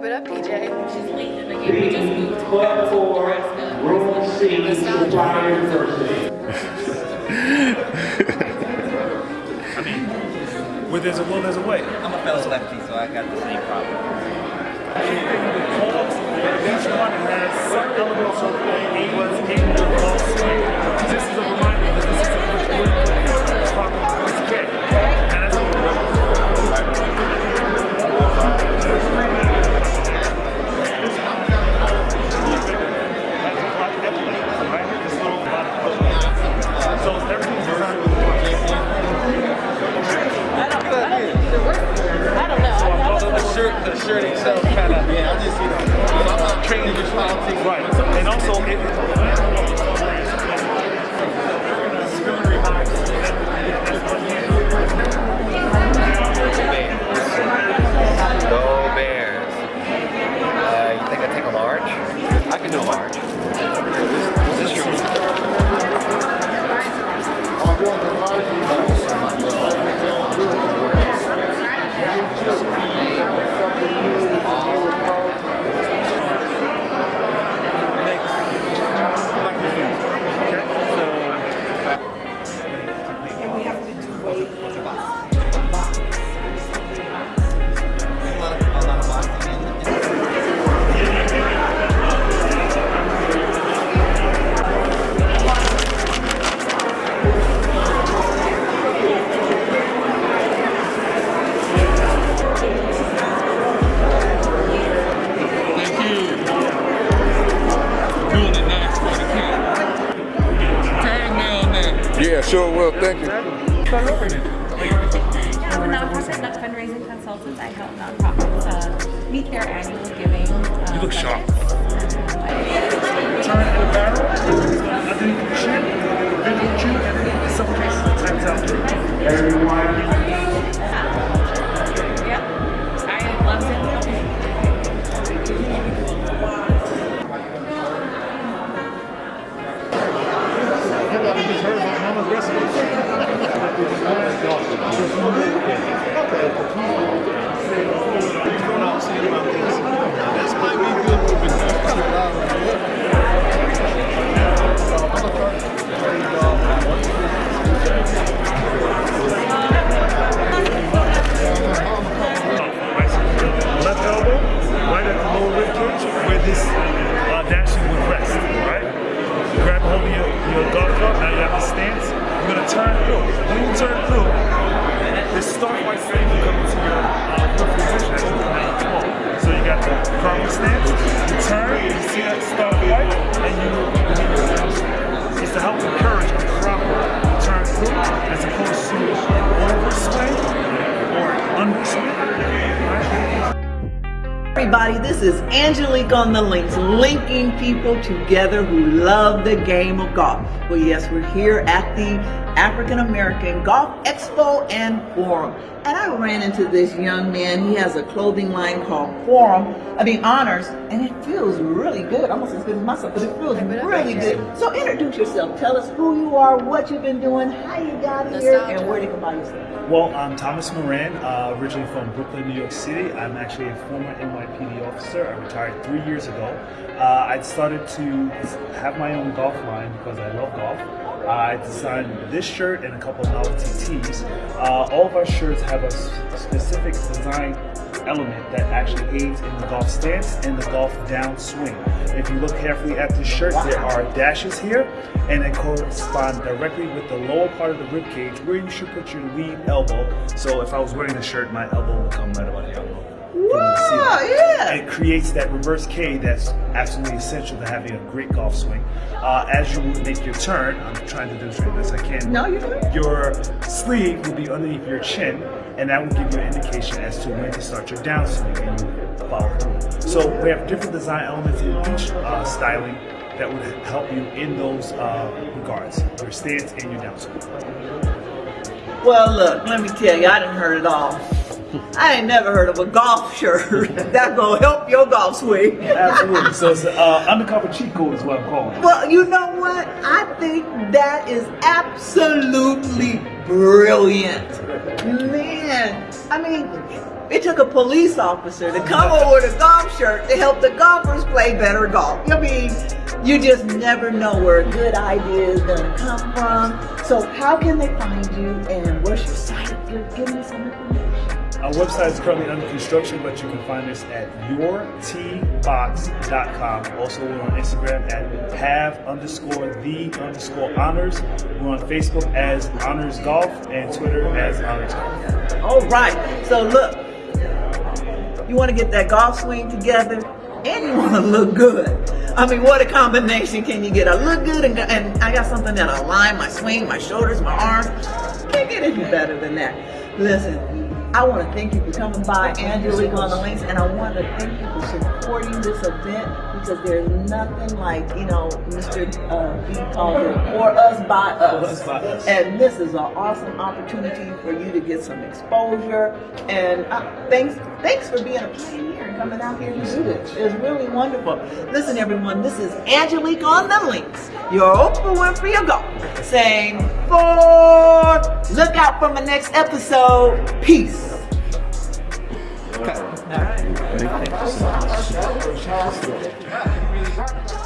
Hype it up, PJ. She's late in the game. We just moved to Nebraska. Roll C, University. I mean, where there's a will, there's a way. I'm a fellow lefty, so I got the same problem. Each one has some elements of what shirt, the sure will. Thank you. I'm a nonprofit nut fundraising consultant. I help nonprofits uh, meet their annual giving. Uh, You look sharp. budgets. turn the barrel, underneath the chin, video chin, and in some cases times out. Everyone. Turn through. When you turn through, this start right thing will come into your uh, position as you come out. So you got the proper stance, you turn, you see that start right, and you begin your down. It's to help encourage a proper turn through as opposed to overswing or underswing. Right? Everybody, this is Angelique on the links, linking people together who love the game of golf. Well, yes, we're here at the African American Golf Expo and Forum. And I ran into this young man. He has a clothing line called Forum, I mean Honors, and it feels really good, almost as good as myself, but it feels really good. So introduce yourself. Tell us who you are, what you've been doing, how you got here, and where they can buy your stuff. Well, I'm Thomas Moran, uh, originally from Brooklyn, New York City. I'm actually a former NYPD officer. I retired three years ago. Uh, I started to have my own golf line because I love golf. I designed this shirt and a couple of novelty tees. Uh, all of our shirts have a specific design element that actually aids in the golf stance and the golf downswing. If you look carefully at this shirt, there are dashes here, and they correspond directly with the lower part of the rib cage where you should put your lead elbow. So if I was wearing the shirt, my elbow would come right about here. Wow, yeah. It creates that reverse K that's absolutely essential to having a great golf swing. Uh, as you make your turn, I'm trying to demonstrate this, I can. No, you're good. Your sleeve will be underneath your chin, and that will give you an indication as to when to start your downswing and you follow through. So we have different design elements in each uh, styling that would help you in those uh, regards, your stance and your downswing. Well, look, let me tell you, I didn't heard it all. I ain't never heard of a golf shirt that gonna help your golf swing. Absolutely. So it's uh, undercover cheat code is what I'm calling it. Well, you know what? I think that is absolutely brilliant. Man, I mean, it took a police officer to come over with a golf shirt to help the golfers play better golf. I mean, you just never know where a good idea is gonna come from. So how can they find you and where's your site? Give me some information. Our website is currently under construction, but you can find us at yourtbox.com. Also, we're on Instagram at have underscore the underscore honors. We're on Facebook as Honors Golf and Twitter as Honors Golf. All right. So look, you want to get that golf swing together, and you want to look good. I mean, what a combination can you get? I look good, and, and I got something that align my swing, my shoulders, my arms. Can't get any better than that. Listen. I want to thank you for coming by, Angelique on the links, and I want to thank you for supporting this event because there's nothing like, you know, Mr. Uh, B it, for us by us. us by us. And this is an awesome opportunity for you to get some exposure. And uh, thanks, thanks for being a pioneer and coming out here to do this. It's really wonderful. Listen, everyone, this is Angelique on the links, your Oprah Winfrey of golf, saying for more. Look out for my next episode. Peace. Okay. All right.